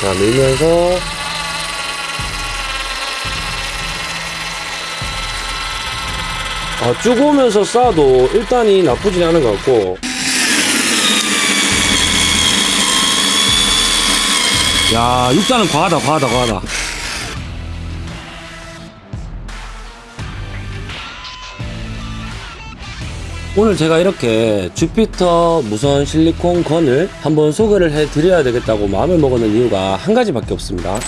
자, 밀면서 아, 쭉 오면서 싸도 일단이 나쁘진 않은 것 같고 야, 육단은 과하다, 과하다, 과하다. 오늘 제가 이렇게 주피터 무선 실리콘 건을 한번 소개를 해 드려야 되겠다고 마음을 먹었는 이유가 한 가지밖에 없습니다.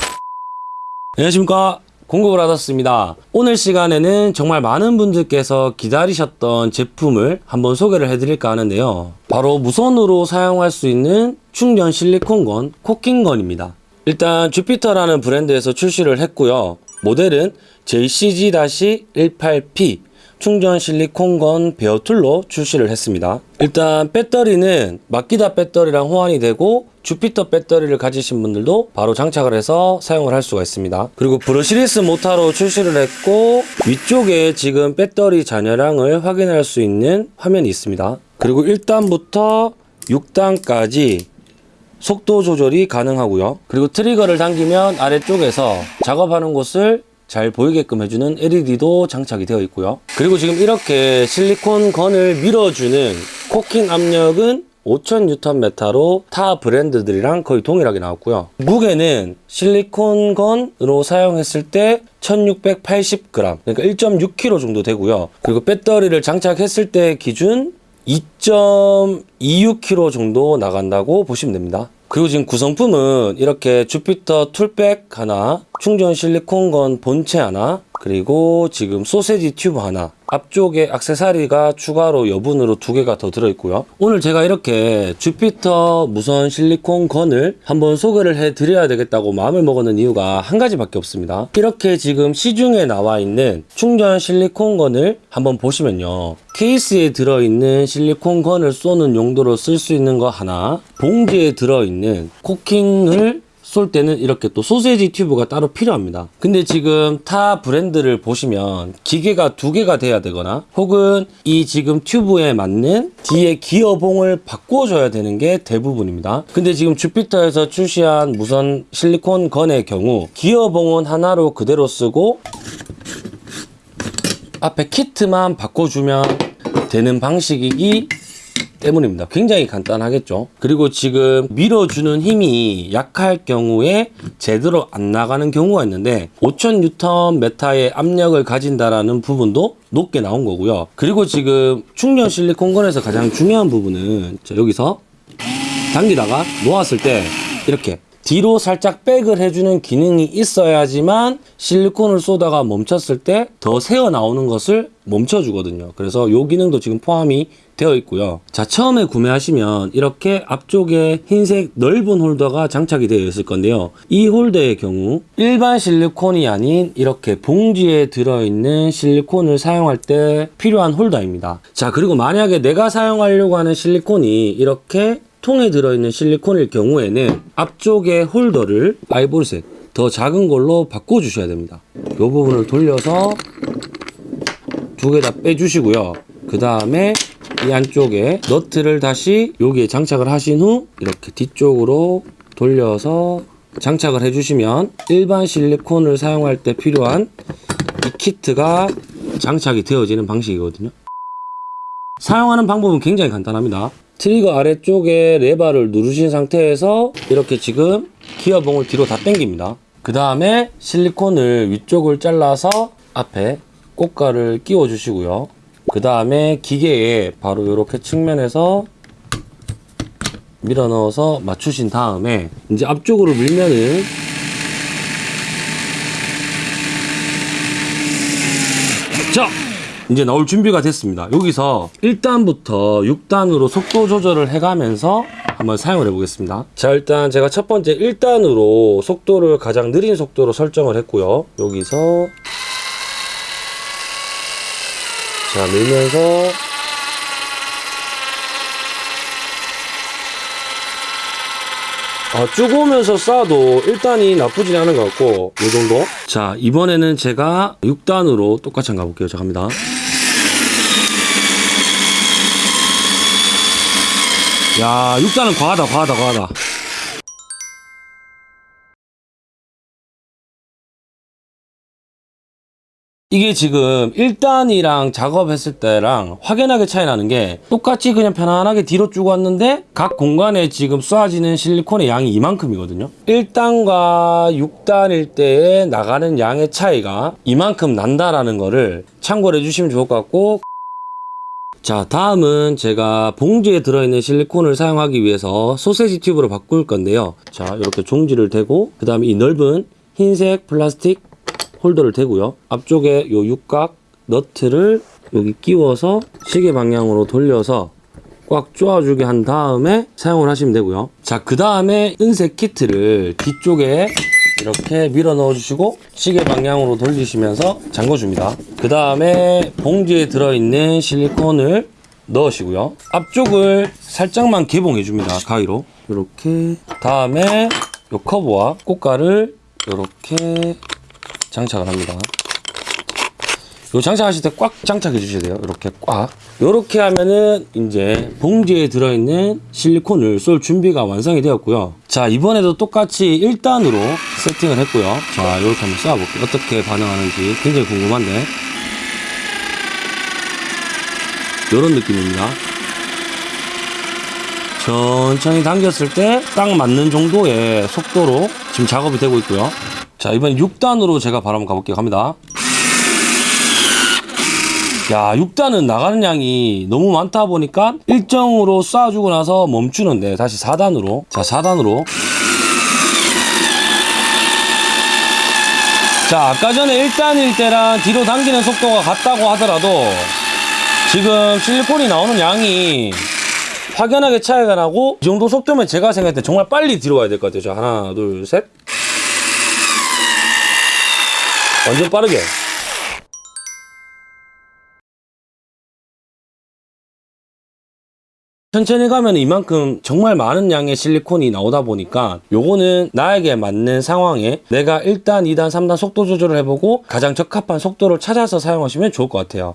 안녕하십니까. 공급을 받았습니다. 오늘 시간에는 정말 많은 분들께서 기다리셨던 제품을 한번 소개를 해드릴까 하는데요. 바로 무선으로 사용할 수 있는 충전 실리콘 gun 코킹 gun입니다. 일단 주피터라는 브랜드에서 출시를 했고요. 모델은 JCG-18P 충전 실리콘 gun bare tool로 출시를 했습니다. 일단 배터리는 마키다 배터리랑 호환이 되고 주피터 배터리를 가지신 분들도 바로 장착을 해서 사용을 할 수가 있습니다. 그리고 brushless 모타로 출시를 했고 위쪽에 지금 배터리 잔여량을 확인할 수 있는 화면이 있습니다. 그리고 1단부터 6단까지 속도 조절이 가능하고요. 그리고 트리거를 당기면 아래쪽에서 작업하는 곳을 잘 보이게끔 해주는 LED도 장착이 되어 있고요. 그리고 지금 이렇게 실리콘 건을 밀어주는 코킹 압력은 5000Nm로 타 브랜드들이랑 거의 동일하게 나왔고요. 무게는 실리콘 건으로 사용했을 때 1680g, 그러니까 1.6kg 정도 되고요. 그리고 배터리를 장착했을 때 기준 2.26kg 정도 나간다고 보시면 됩니다. 그리고 지금 구성품은 이렇게 주피터 tool bag 하나, 충전 실리콘 gun 본체 하나, 그리고 지금 소세지 튜브 하나, 앞쪽에 악세사리가 추가로 여분으로 두 개가 더 들어있고요. 오늘 제가 이렇게 주피터 무선 실리콘 gun을 한번 소개를 해 드려야 되겠다고 마음을 먹었는 이유가 한 가지 밖에 없습니다. 이렇게 지금 시중에 나와 있는 충전 실리콘 gun을 한번 보시면요. 케이스에 들어있는 실리콘 gun을 쏘는 용도로 쓸 수 있는 거 하나, 봉지에 들어있는 코킹을 쏠 때는 이렇게 또 소세지 튜브가 따로 필요합니다. 근데 지금 타 브랜드를 보시면 기계가 두 개가 돼야 되거나 혹은 이 지금 튜브에 맞는 뒤에 기어봉을 바꿔줘야 되는 게 대부분입니다. 근데 지금 주피터에서 출시한 무선 실리콘 건의 경우 기어봉은 하나로 그대로 쓰고 앞에 키트만 바꿔주면 되는 방식이기 때문입니다. 굉장히 간단하겠죠. 그리고 지금 밀어주는 힘이 약할 경우에 제대로 안 나가는 경우가 있는데 5000Nm의 압력을 가진다라는 부분도 높게 나온 거고요. 그리고 지금 충전 실리콘건에서 가장 중요한 부분은 자, 여기서 당기다가 놓았을 때 이렇게 뒤로 살짝 백을 해주는 기능이 있어야지만 실리콘을 쏘다가 멈췄을 때 더 새어 나오는 것을 멈춰주거든요. 그래서 이 기능도 지금 포함이 되어 있고요. 자, 처음에 구매하시면 이렇게 앞쪽에 흰색 넓은 홀더가 장착이 되어 있을 건데요. 이 홀더의 경우 일반 실리콘이 아닌 이렇게 봉지에 들어있는 실리콘을 사용할 때 필요한 홀더입니다. 자, 그리고 만약에 내가 사용하려고 하는 실리콘이 이렇게 통에 들어있는 실리콘일 경우에는 앞쪽에 홀더를 아이보리색 더 작은 걸로 바꿔주셔야 됩니다. 이 부분을 돌려서 두 개 다 빼주시고요. 그 다음에 이 안쪽에 너트를 다시 여기에 장착을 하신 후 이렇게 뒤쪽으로 돌려서 장착을 해주시면 일반 실리콘을 사용할 때 필요한 이 키트가 장착이 되어지는 방식이거든요. 사용하는 방법은 굉장히 간단합니다. 트리거 아래쪽에 레버를 누르신 상태에서 이렇게 지금 기어봉을 뒤로 다 당깁니다. 그 다음에 실리콘을 위쪽을 잘라서 앞에 꽃가를 끼워 주시고요. 그 다음에 기계에 바로 이렇게 측면에서 밀어 넣어서 맞추신 다음에 이제 앞쪽으로 밀면은 자 이제 나올 준비가 됐습니다. 여기서 1단부터 6단으로 속도 조절을 해가면서 한번 사용을 해 보겠습니다. 자, 일단 제가 첫 번째 1단으로 속도를 가장 느린 속도로 설정을 했고요. 여기서 자, 밀면서 아, 쭉 오면서 쏴도 일단이 나쁘진 않은 것 같고 이 정도 자 이번에는 제가 6단으로 똑같이 한번 가볼게요 자 갑니다 야, 육자는 과하다, 과하다, 과하다. 이게 지금 1단이랑 작업했을 때랑 확연하게 차이 나는 게 똑같이 그냥 편안하게 뒤로 쭉 왔는데 각 공간에 지금 쏴지는 실리콘의 양이 이만큼이거든요 1단과 6단일 때에 나가는 양의 차이가 이만큼 난다라는 거를 참고를 해주시면 좋을 것 같고 자 다음은 제가 봉지에 들어있는 실리콘을 사용하기 위해서 소세지 튜브로 바꿀 건데요. 자 이렇게 종지를 대고 그 다음에 이 넓은 흰색 플라스틱 홀더를 대고요. 앞쪽에 요 육각 너트를 여기 끼워서 시계 방향으로 돌려서 꽉 조아주게 한 다음에 사용을 하시면 되고요. 자 그 다음에 은색 키트를 뒤쪽에 이렇게 밀어 넣어 주시고 시계 방향으로 돌리시면서 잠궈 줍니다. 그 다음에 봉지에 들어있는 실리콘을 넣으시고요. 앞쪽을 살짝만 개봉해 줍니다 가위로. 이렇게. 다음에 요 커브와 꽃가를 이렇게 장착을 합니다. 요 장착하실 때 꽉 장착해 주셔야 돼요. 이렇게 꽉. 이렇게 하면은 이제 봉지에 들어있는 실리콘을 쏠 준비가 완성이 되었고요. 자, 이번에도 똑같이 1단으로 세팅을 했고요. 자, 이렇게 한번 쏴볼게요. 어떻게 반응하는지 굉장히 궁금한데. 이런 느낌입니다. 천천히 당겼을 때 딱 맞는 정도의 속도로 지금 작업이 되고 있고요. 자, 이번 6단으로 제가 바로 한번 가볼게요. 갑니다. 야, 6단은 나가는 양이 너무 많다 보니까 일정으로 쏴주고 나서 멈추는데 다시 4단으로. 자, 4단으로. 자, 아까 전에 1단일 때랑 뒤로 당기는 속도가 같다고 하더라도 지금 실리콘이 나오는 양이 확연하게 차이가 나고 이 정도 속도면 제가 생각할 때 정말 빨리 뒤로 가야 될 것 같아요. 자, 하나, 둘, 셋. 완전 빠르게. 천천히 가면 이만큼 정말 많은 양의 실리콘이 나오다 보니까 요거는 나에게 맞는 상황에 내가 1단, 2단, 3단 속도 조절을 해보고 가장 적합한 속도를 찾아서 사용하시면 좋을 것 같아요.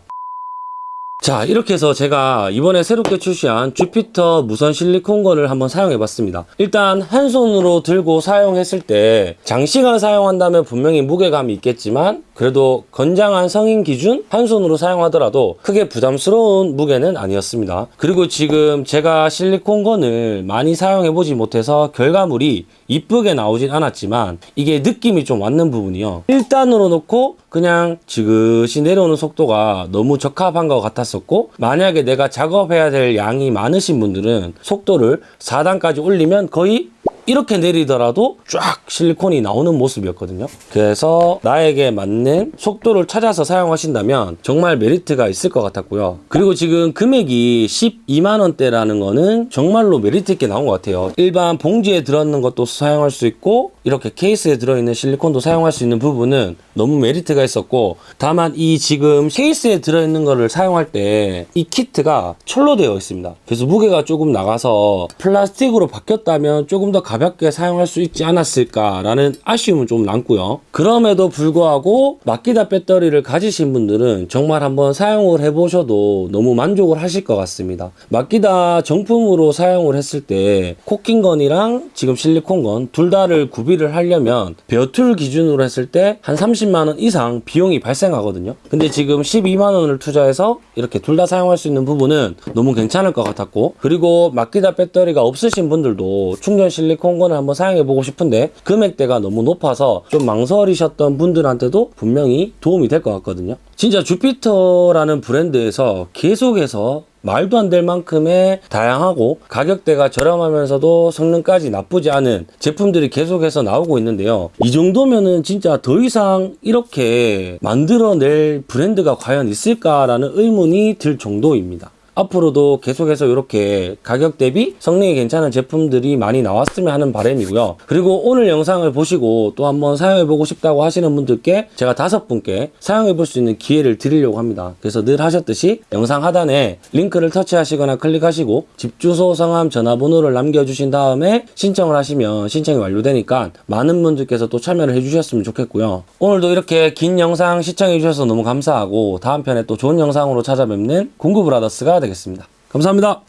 자 이렇게 해서 제가 이번에 새롭게 출시한 주피터 무선 실리콘건을 한번 사용해 봤습니다. 일단 한 손으로 들고 사용했을 때 장시간 사용한다면 분명히 무게감이 있겠지만 그래도 건장한 성인 기준 한 손으로 사용하더라도 크게 부담스러운 무게는 아니었습니다. 그리고 지금 제가 실리콘건을 많이 사용해 보지 못해서 결과물이 이쁘게 나오진 않았지만 이게 느낌이 좀 왔는 부분이요. 1단으로 놓고 그냥 지그시 내려오는 속도가 너무 적합한 것 같았었고 만약에 내가 작업해야 될 양이 많으신 분들은 속도를 4단까지 올리면 거의 이렇게 내리더라도 쫙 실리콘이 나오는 모습이었거든요. 그래서 나에게 맞는 속도를 찾아서 사용하신다면 정말 메리트가 있을 것 같았고요. 그리고 지금 금액이 12만 원대라는 거는 정말로 메리트 있게 나온 것 같아요. 일반 봉지에 들어있는 것도 사용할 수 있고 이렇게 케이스에 들어있는 실리콘도 사용할 수 있는 부분은 너무 메리트가 있었고 다만 이 지금 케이스에 들어있는 거를 사용할 때 이 키트가 철로 되어 있습니다. 그래서 무게가 조금 나가서 플라스틱으로 바뀌었다면 조금 더 가볍게 사용할 수 있지 않았을까라는 아쉬움은 좀 남고요. 그럼에도 불구하고 마키다 배터리를 가지신 분들은 정말 한번 사용을 해보셔도 너무 만족을 하실 것 같습니다. 마키다 정품으로 사용을 했을 때 코킹 gun이랑 지금 실리콘 gun 둘 다를 구비를 하려면 bare tool 기준으로 했을 때 한 30만 원 이상 비용이 발생하거든요. 근데 지금 12만 원을 투자해서 이렇게 둘 다 사용할 수 있는 부분은 너무 괜찮을 것 같았고 그리고 마키다 배터리가 없으신 분들도 충전 실리콘 gun을 한번 사용해 보고 싶은데 금액대가 너무 높아서 좀 망설이셨던 분들한테도 분명히 도움이 될 것 같거든요. 진짜 주피터라는 브랜드에서 계속해서 말도 안 될 만큼의 다양하고 가격대가 저렴하면서도 성능까지 나쁘지 않은 제품들이 계속해서 나오고 있는데요. 이 정도면은 진짜 더 이상 이렇게 만들어낼 브랜드가 과연 있을까라는 의문이 들 정도입니다. 앞으로도 계속해서 이렇게 가격 대비 성능이 괜찮은 제품들이 많이 나왔으면 하는 바람이고요. 그리고 오늘 영상을 보시고 또 한번 사용해보고 싶다고 하시는 분들께 제가 다섯 분께 사용해볼 수 있는 기회를 드리려고 합니다. 그래서 늘 하셨듯이 영상 하단에 링크를 터치하시거나 클릭하시고 집 주소, 성함, 전화번호를 남겨주신 다음에 신청을 하시면 신청이 완료되니까 많은 분들께서 또 참여를 해주셨으면 좋겠고요. 오늘도 이렇게 긴 영상 시청해주셔서 너무 감사하고 다음 편에 또 좋은 영상으로 찾아뵙는 공구브라더스가 되겠습니다. 감사합니다.